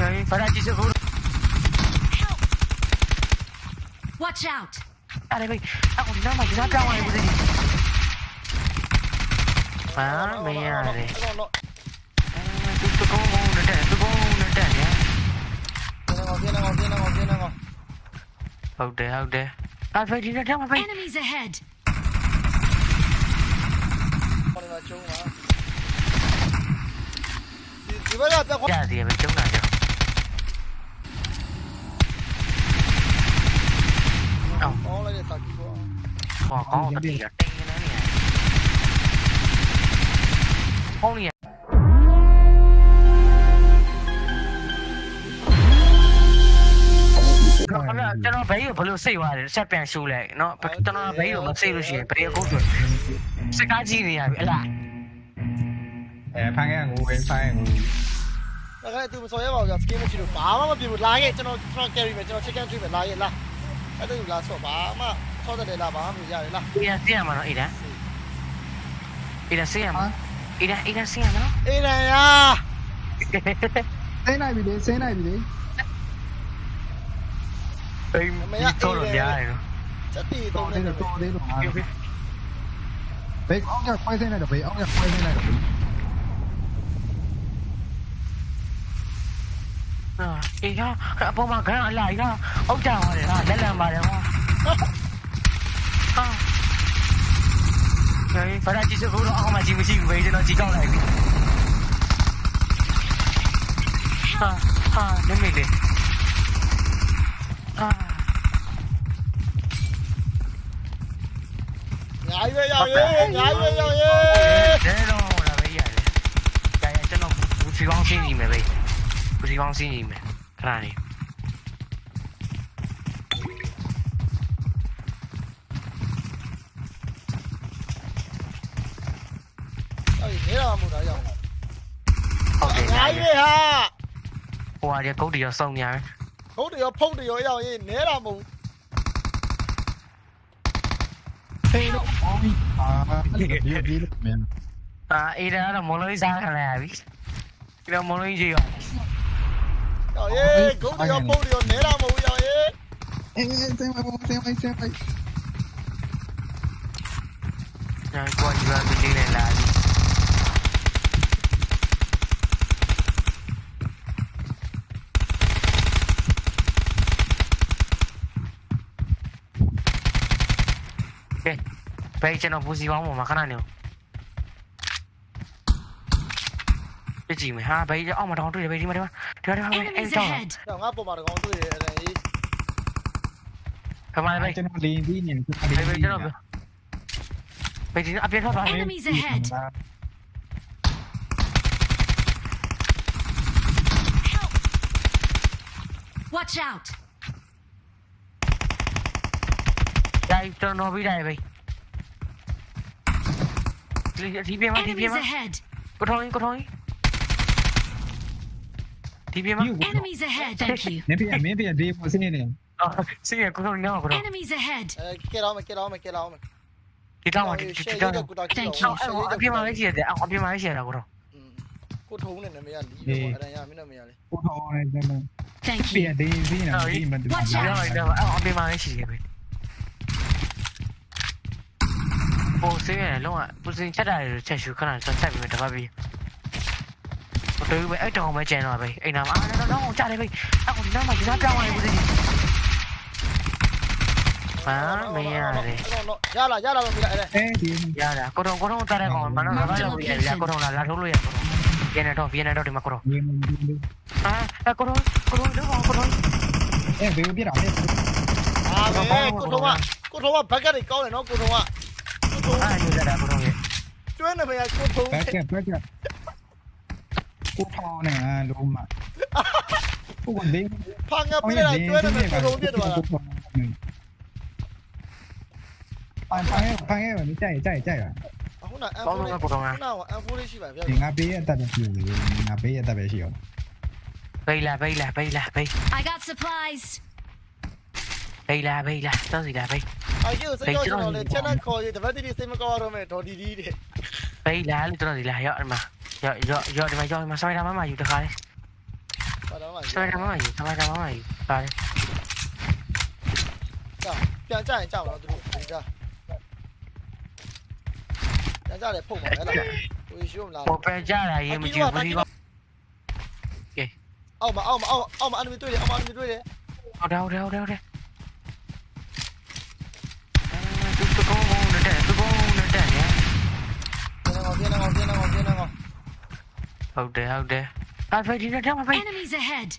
okay? Parati seguro. Watch out! Aray, wait. Ako na, mag-inat lang ako dito. Parang mayari. Tutugaw mo na dyan, tutugaw mo na dyan, ya? Ginang Enemies ahead! Di ba lahat ako? Diyan, di ba, chong. ပြခွာကြစီရပဲကျုံးတာကြောက်အောင်ဟောလိုက်တဲ့တာကြီးပေါ့ဟောကောင်းတတိယတင်းနေနေဟောင်းနေကျွန်တော်ဘယ်ကိုဘလို့စိတ်သွားတယ်ဆက်ပြန်ရှူလိုက်နော်ကျွန်တော်ဘယ်ကိုမစိတ်လို့ရှိရင်ဘယ်ကိုဆိုစကားကြီးနေရပြီအလားအဲဖန်ခဲ့ငိုပဲဖန်ခဲ့ငိုဒါကလည်းသူမစော်ရပါဘူးကြာစကင်းမရှိလို့ဘာမှမပြင်ဘူးလာခဲ့ကျွန်တော်ကျွန်တော် carry မယ်ကျွန်တော် chicken ကျွေးမယ်လာခဲ့လာ အဲ့လိုလာဆော့ဘာမှဆော့တဲ့လားဘာမှမရတယ်လား Ida siya mano Ida. Ida siya mo. Ida Ida siya no. အေးနိုင်ယာဆင်းနိုင်ပြီလေဆင်းနိုင်ပြီလေ Ay, ito lo niya no. ချက်တီတော့တော်နေတယ်တယ်တော်သေးလို့ဟာဘိတ်အောင်ကခွဲဆင်းလိုက်တော့ဘိတ်အောင်ကခွဲဆင်းလိုက်တော့ ಈಗ ಅಪ್ಪ ಮಕ್ಕಳ ಅಲ್ಲ ಈಗ ಹೋಗ್ತಾ ಮಾಡಿ ಅದೆಲ್ಲ ಮಾಡಿ và đây chỉ sự vô đó mà chỉ với chị về thì nó chỉ trong này à à đến mình đi. À ngại bây giờ đi ngại bây giờ đi thế đâu là bây giờ. Đây cái chân nó chỉ bóng xin gì mà bây giờ Pozývám s jinými krány. Ok, nhái đi ha. Ủa, giờ cố đi vào sông nhái. Cố đi vào phong đi vào yêu gì, nhớ là mù. Thế nó. À, ý đó là muốn lấy ra là biết. Cái đó muốn lấy gì rồi? Trời ơi, cứu tôi vô bưu điều nể mà mù rồi ấy. Ê, ê, xe mày, xe mày, xe mày. Rồi, qua gì vào cái này là gì? Beh, beh, c'è una posizione, ma canale. 지금 하 베이지 어머 더 둘이 베이지 말이야 들어 들어 에이 저 형, 앞으로 đi 건수 에이 가만 베이 저는 리디 님 베이 저는 베이지 앞에 서 봐. Enemies ahead. Watch out. Đây cho nó bị đầy vậy. Thì bên mà thì bên mà. Cô thôi, cô thôi. Ahead! ကိုထောင်းကိုထောင်းဒီပြမ Enemies ahead! Thank you. မင်းပြမင်းပြဒီပေါ်စင်းနေတယ်အော်စီရကိုထောင်းနော်ကိုထောင်း Enemies ahead! အဲကဲတော့မယ်ကဲတော့မယ်ကဲတော့မယ်ဒီတောင်းဒီဒီတောင်းကိုတာ Thank ကြီး you. အော်အပြည့်မလေးရှိရတယ်အော်အပြည့်မလေးရှိရတာကိုထောင်းကိုထုံးနေတယ်မရလီးတော့အဲ့ဒါရမင်းတော့မရလေကိုထောင်းနေတယ် Thank ပြ you. ဒီဒီနေဒီမတူ Watch ရော out. တော့အော်အပြည့်မလေးရှိရပဲပုံစံရလုံးဝပုံစံချက်တာတွေချက်ရှူခဏဆက်ဆက်ပြီးတပတ်ပြီးတို့ပဲ Từ mày ấy trâu mày chèn rồi mày. Anh nào mà à, nó nó không cha đây mày. Tao còn nó mày nó này ngoài gì. Má mày này. Ya là ya là mày lại đây. Ya là có đâu có đâu ta đây còn mà nó nó là bị là có đâu là là thú luôn. Viên này đâu, viên này đâu thì mà có đâu. À, à có đâu, có đâu đứa con có đâu. Em biết biết rồi. À, cô đâu à, Cô đâu à bắt cái câu này nó cô đâu à, Cô đâu. À, như là đã cô đâu. Chuyến này phải cô đâu. Bắt cái, bắt cái. กูทอเนี่ยลมอ่ะกูคนเด้งพังอ่ะไม่ได้ช่วยได้ไหมกูรู้เนี่ยตัวพังพังแค่พังแค่แบบนี้ใจใจใจอ่ะခုနအန်ဖိုးလေးခုနကအန်ဖိုးလေးရှိပါဗျာငါပေးရတတ်တယ်ပြူလေငါပေးရတတ်ပဲရှိရောဘေးလာဘေးလာဘေးလာဘေး I got supplies ဘေးလာဘေးလာတောင်းစီလာဘေးအယူစိတ်ကြောက်နေတယ်ချက်နဲ့ခေါ်ရတပတ်တိစိတ်မကောင်းရတော့မယ်ဒေါ်ဒီဒီတဲ့ဘေးလာလို့တောင်းစီလာရောအမ Ya, ya, ya, te voglio, ma sai la mamma aiuta, Kale. Sai la mamma aiuta, sai la mamma aiuta, Kale. Ciao, pian già, ciao, lo devo fare già. Pian già le pompe, eh, là. Ui, giù, là. Pompe già, là, io mi giù, mi giù. Ok. Oh, ma, oh, ma, oh, oh, ma, animi tu, oh, ma, animi tu, oh, đâu, đâu, đâu, đâu. Oh dear, oh dear. That's where you jump me. Enemies ahead.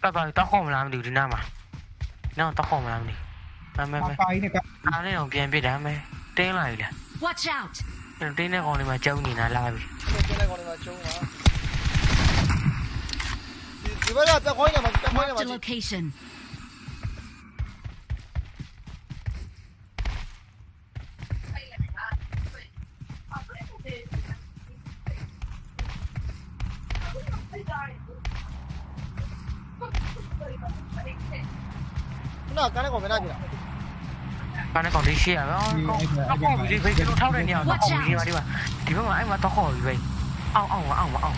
Tao vào tao không làm được nào mà. Nào tao không làm được. Tao mê mê. Tao lấy ông kia biết đã mê. Tên này nè. Watch out. Tên này còn mà trông nhìn là lại. Tên này còn mà trông mà. Marked a location. လားကားနဲ့ကောင်မနာကြည့်လားကားနဲ့ကောင်ဒီရှိရပါကောင်ကောင်ဒီဖေးကျွန်တော်ထောက်တဲ့နေရာတော့ကောင်ဒီပါဒီပါဒီဘက်မှာအဲ့မှာတော့ခေါ်ပြီပဲအောင်အောင်အောင်အောင်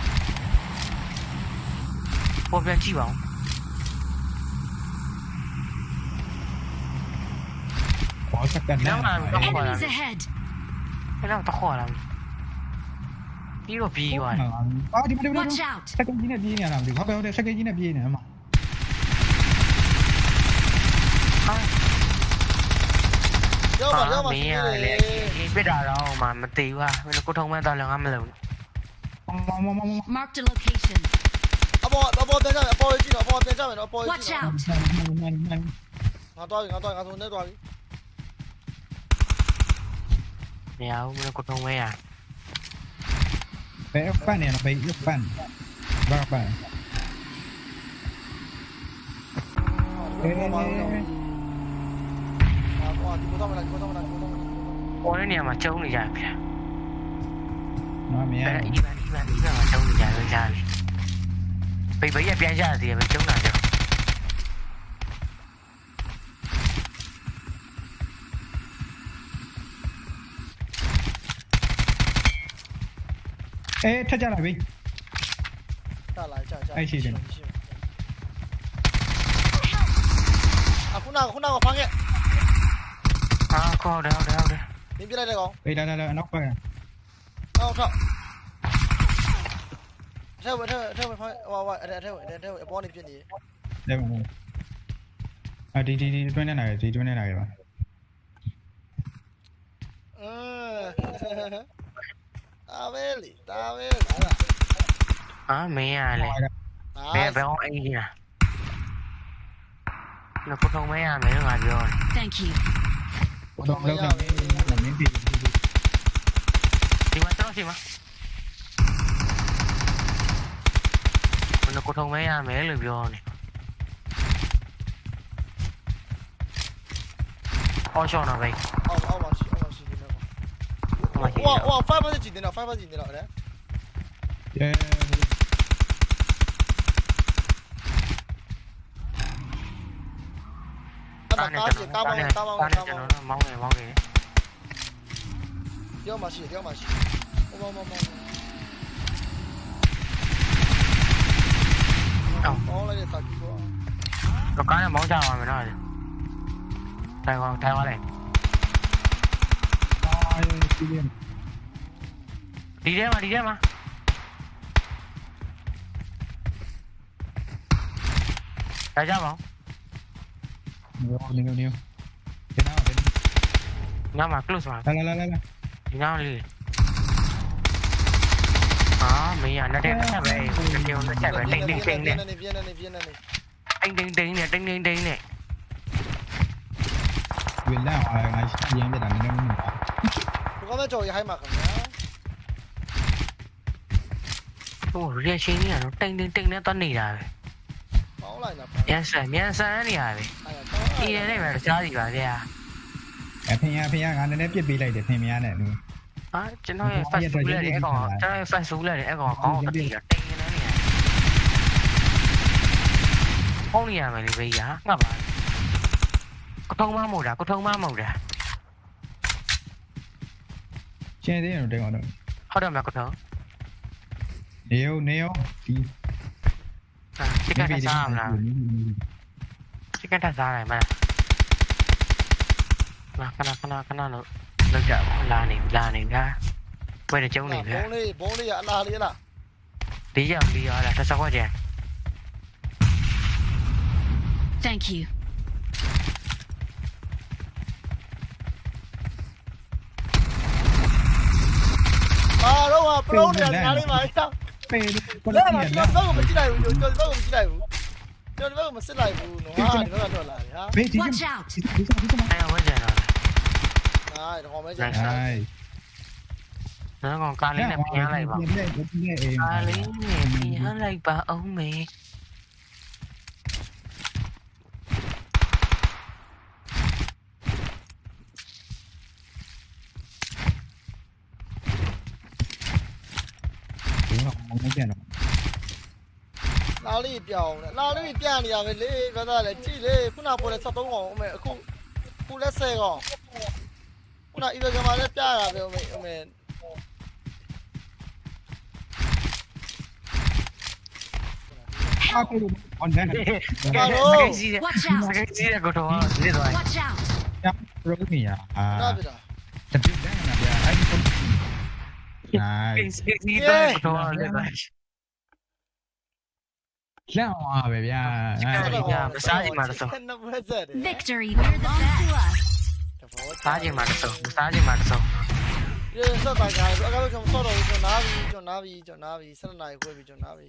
ပေါ်ပြန်ကြည့်ပါဦးေါ်စကန်နာဘယ်တော့တခေါ်လာပြီးတော့ပြီးသွားတယ်အာဒီမဒီမဒီစကန်ကြီးနဲ့ပြေးနေရတာမသိဘူးဟုတ်ကဲ့ဟုတ်တယ်စကန်ကြီးနဲ့ပြေးနေမှာ Có mía lẹ biết rồi đâu mà mình tiêu qua mình có thông mấy tao lần ăn lần Mark the location. Abo, abo tên ra, abo tên ra, abo tên ra, abo tên ra. Watch out. Ngã tôi, ngã tôi, ngã tôi, ngã tôi. Mèo, mình có thông mấy à? Bé fan này nó bé fan. Ba bạn. Ê, ê, ê. ဟိုဒီကိုတော့မလားဒီကိုတော့မလားဒီကိုတော့မလားပေါ်တဲ့နေရာမှာကျုံနေကြပြီဗျာမမရဘူးဒီဘက်ဒီဘက်ဒီဘက်မှာကျုံနေကြရောကြားပြီပိတ်ပိတ်ရပြန်ကြသေးတယ်ပဲကျုံတာကြောင့်အဲထက်ကြလာပြီထလာကြကြအဲ့ရှိတယ်အခုနကခုနကဖမ်းခဲ့ Tao có đeo đeo đi. Tìm dưới đây đây con. đi đây đây, đây nóc coi à. Đâu không? Theo theo theo mày phải. Wow wow, theo theo theo bọn đi chuyện gì? Đây mà. À đi đi đi bên này, đi bên này mà. Ừ. Tao về đi, ta về. À mẹ này. Mẹ bé hỏi anh kìa. Nó có không mấy anh mấy nó ngạt rồi. Thank you. Dobbiamo veramente Thì mà tao thì mà Mình có thông mấy mấy lượt vô này. Ôi cho nào. Vậy Wow wow phát gì đến đâu 5 phát gì đến đâu đấy. Yeah tao chỉ tao mong tao mong tao mong mong này mong này đeo mà chỉ đeo mà chỉ mong mong mong đó là để tao cứu nó cái này mong sao mà mình nói. Thay qua này đi ra mà đi ra mà. Tại sao không Nêu, nhiều, nhiều. Thế nào, thế? Nào mà, close vào Lên, lên, lên, lên Thế nào đi. Đó, mình à, nó đem nó chạy về. Ờ. Nó kêu nó chạy về, đinh đinh đinh này Anh đinh đinh này, đinh đinh đinh này. Quyền nào, ngày sáng em để đánh nó mình bỏ Tôi có rồi hay mặc không nhá. Ủa, riêng chính là nó tinh tinh tinh nó toàn nỉ rồi Yes sir, yes sir nỉ rồi အေးတယ်လေပဲကြားစီပါဗျာအဖေရဖေရငါနည်းနည်းပြစ်ပေးလိုက်တယ်ဖင်မရနဲ့လူဟာကျွန်တော်ရဲ့ fast food လည်းအဲ့ကောင်ကျွန်တော်ရဲ့ fast food လည်းအဲ့ကောင်ကောင်းတော့တိတာတိတ်နေနေဖုန်းနေရမယ်လေဘေးရငှက်ပါကထုံးမမို့တာကထုံးမမို့တာကျန်သေးတယ်တိတ်ကောင်တော့ဟုတ်တယ်မကထုံးနေရောနေရောဒီဟာစိတ်ကစားမလား cái cái ra này mà. Mà cái nào cái nào cái nào nó nó chậm là niệm là niệm ra. Quay được chỗ niệm ra. bố đi à là đi là đi giờ đi là sao quá vậy thank you. À đúng rồi pro này là đi mà sao? Pero, mà es el problema? No, no, no, no, no, no, no, ကြည့်လိုက်ဘူးကျွန်တော်ဒီဘက်ကိုမစစ်လိုက်ဘူးနော်ဟာဒီဘက်ကထွက်လာတယ်ဟာဘေးဒီ Watch out. ဒီဒီဒီအဲ့ဝဲကျန်တော့ဟာဒီကောင်မဲကျန်ဟိုင်းနော်ကောင်ကားလေးနဲ့ပြန်လိုက်ပါပြင်းနေပြင်းနေအေးကားလေးနဲ့ပြန်လိုက်ပါအောင်မေ ဒီတော့မကျန်တော့ လာလေးပြောင်းတယ်လာလေးပြနေရပဲလေဘာသာလဲကြည့်လေခုနပေါ်လဲ73ကောင်အမေအခုခုလက်10ကောင်ခုနဤဘက်ကမှလည်းပြရပဲအမေအမေအာကိုအွန်ဒန်စကိစီးတဲ့ Watch စ out. ကိစီးတဲ့ကိုတော့နေတော့ Watch out. ရပရိုမီယာအာနားပြတာတပိဒန်နာဗျာအဲ့ဒီကိုနိုင် စကိစီးတဲ့ကိုတော့နေတော့ လန့်အောင်ပဲဗျာနှစ်ဘက်ဆက်တယ် Victory belongs to us. စားခြင်းမှာတဆုံးစားခြင်းမှာတဆုံးဒီဆက်တာကြတယ်အကားကကျွန်တော်ဆော့တော့ကျွန်တော်နားပြီကျွန်တော်နားပြီကျွန်တော်နားပြီ7နာရီခွဲပြီကျွန်တော်နားပြီ